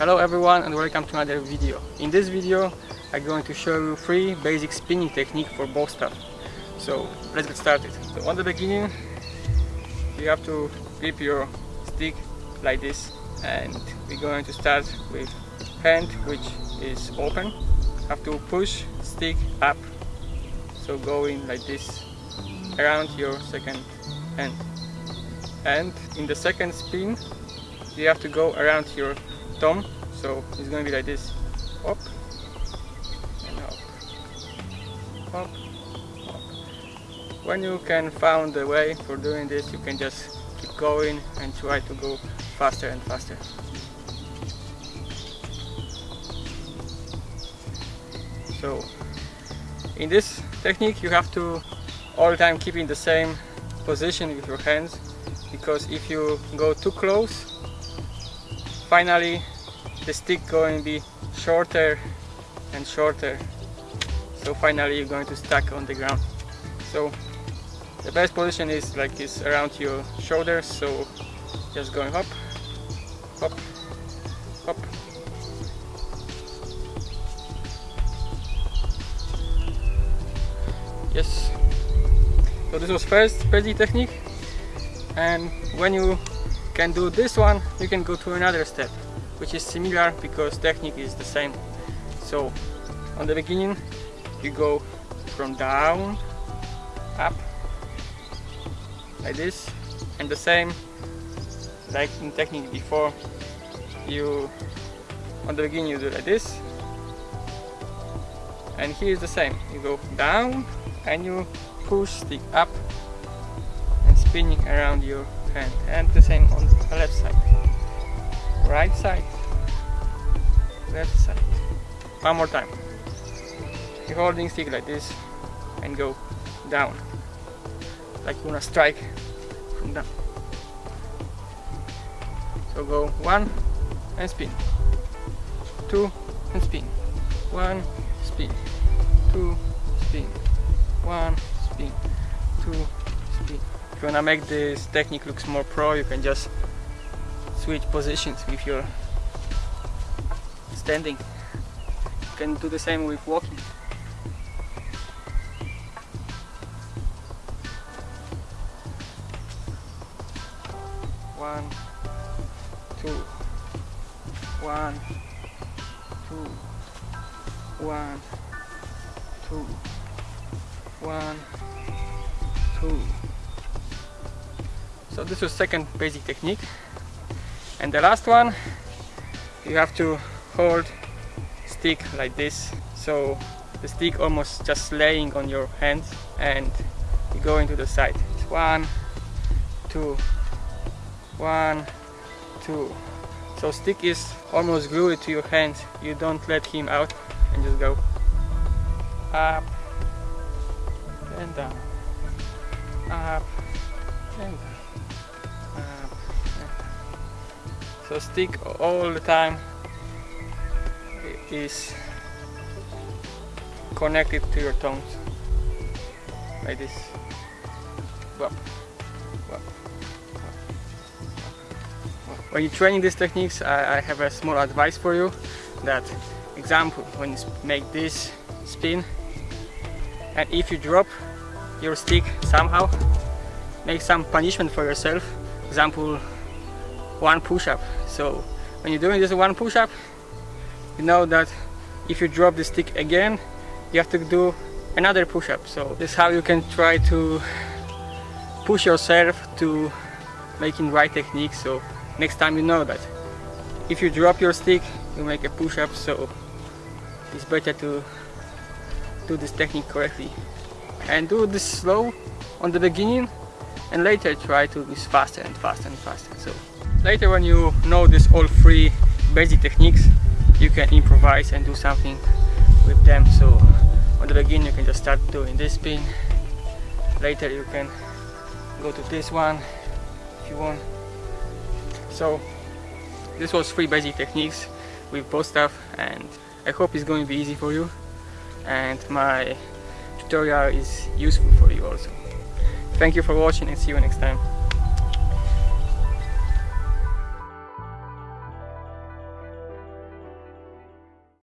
Hello everyone and welcome to another video. In this video I'm going to show you three basic spinning technique for bow staff. So let's get started. So on the beginning you have to grip your stick like this and we're going to start with hand which is open. Have to push stick up so going like this around your second hand and in the second spin you have to go around your thumb so it's to be like this. Up. And up. Up. Up. When you can find the way for doing this you can just keep going and try to go faster and faster. So in this technique you have to all the time keeping the same position with your hands because if you go too close finally the stick going to be shorter and shorter. So finally you're going to stack on the ground. So the best position is like this around your shoulders. So just going up up up yes. So this was first basic technique. And when you can do this one you can go to another step which is similar because technique is the same. So on the beginning you go from down up like this and the same like in technique before. You on the beginning you do like this and here is the same. You go down and you push stick up and spinning around your hand and the same on the left side. Right side. Left side. One more time. You're holding stick like this and go down. Like you wanna strike from down. So go one and spin. Two and spin. One spin. Two spin. One spin. Two spin if you wanna make this technique looks more pro you can just switch positions with your standing. You can do the same with walking. One two one two one two one two so this was second basic technique. And the last one you have to hold stick like this. So the stick almost just laying on your hands and you go into the side. It's one two one two. So stick is almost glued to your hands. You don't let him out and just go up and down up and down so stick all the time is connected to your tones like this Whoop. Whoop. when you're training these techniques I, I have a small advice for you that example when you make this spin and if you drop your stick somehow make some punishment for yourself example one push-up. So when you're doing this one push-up you know that if you drop the stick again you have to do another push-up. So this is how you can try to push yourself to making right technique. So next time you know that. If you drop your stick you make a push-up. So it's better to do this technique correctly. And do this slow on the beginning and later try to do this faster and faster and faster. So later when you know this all three basic techniques you can improvise and do something with them. So on the beginning you can just start doing this spin later you can go to this one if you want. So this was three basic techniques with bow staff and I hope it's going to be easy for you. And my tutorial is useful for you also. Thank you for watching and see you next time